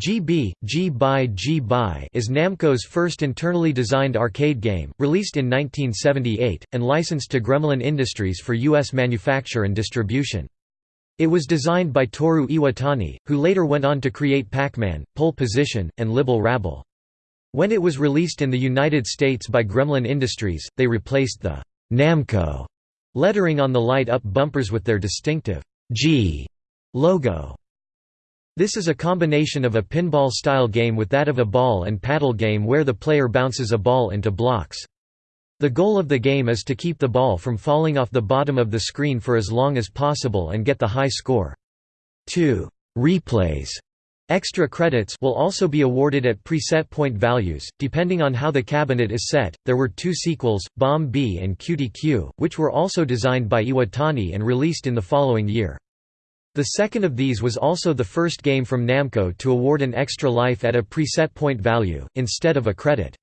GB, Gee Bee Gee Bee is Namco's first internally designed arcade game, released in 1978, and licensed to Gremlin Industries for U.S. manufacture and distribution. It was designed by Toru Iwatani, who later went on to create Pac-Man, Pole Position, and Libble Rabble. When it was released in the United States by Gremlin Industries, they replaced the Namco lettering on the light-up bumpers with their distinctive G logo. This is a combination of a pinball-style game with that of a ball and paddle game where the player bounces a ball into blocks. The goal of the game is to keep the ball from falling off the bottom of the screen for as long as possible and get the high score. 2. Replays Extra credits will also be awarded at preset point values, depending on how the cabinet is set. There were two sequels, Bomb Bee and Cutie Q, which were also designed by Iwatani and released in the following year. The second of these was also the first game from Namco to award an extra life at a preset point value, instead of a credit.